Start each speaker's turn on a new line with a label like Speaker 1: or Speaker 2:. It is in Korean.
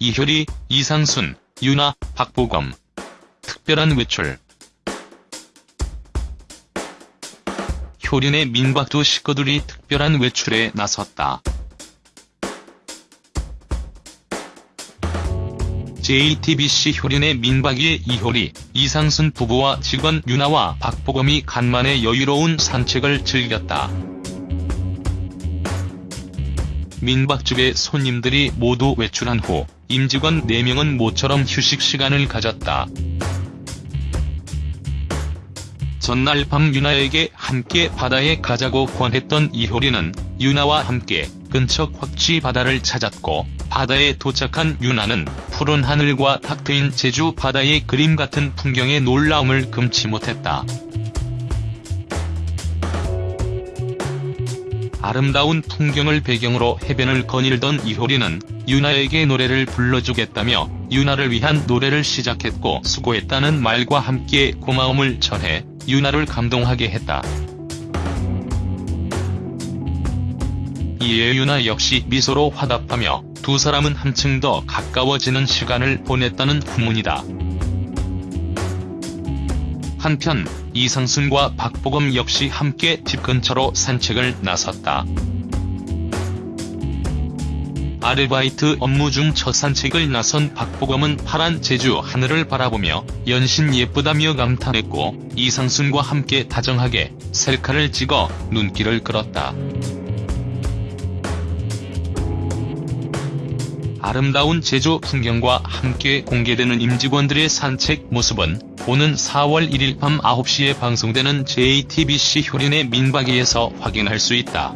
Speaker 1: 이효리, 이상순, 유나, 박보검. 특별한 외출. 효린의 민박 두 식구들이 특별한 외출에 나섰다. JTBC 효린의 민박이의 이효리, 이상순 부부와 직원 유나와 박보검이 간만에 여유로운 산책을 즐겼다. 민박집의 손님들이 모두 외출한 후 임직원 4명은 모처럼 휴식 시간을 가졌다. 전날 밤 유나에게 함께 바다에 가자고 권했던 이효리는 유나와 함께 근처 곽지 바다를 찾았고 바다에 도착한 유나는 푸른 하늘과 탁 트인 제주 바다의 그림 같은 풍경에 놀라움을 금치 못했다. 아름다운 풍경을 배경으로 해변을 거닐던 이효리는 유나에게 노래를 불러주겠다며 유나를 위한 노래를 시작했고 수고했다는 말과 함께 고마움을 전해 유나를 감동하게 했다. 이에 유나 역시 미소로 화답하며 두 사람은 한층 더 가까워지는 시간을 보냈다는 후문이다. 한편 이상순과 박보검 역시 함께 집 근처로 산책을 나섰다. 아르바이트 업무 중 첫 산책을 나선 박보검은 파란 제주 하늘을 바라보며 연신 예쁘다며 감탄했고 이상순과 함께 다정하게 셀카를 찍어 눈길을 끌었다. 아름다운 제주 풍경과 함께 공개되는 임직원들의 산책 모습은 오는 4월 1일 밤 9시에 방송되는 JTBC 효린의 민박이에서 확인할 수 있다.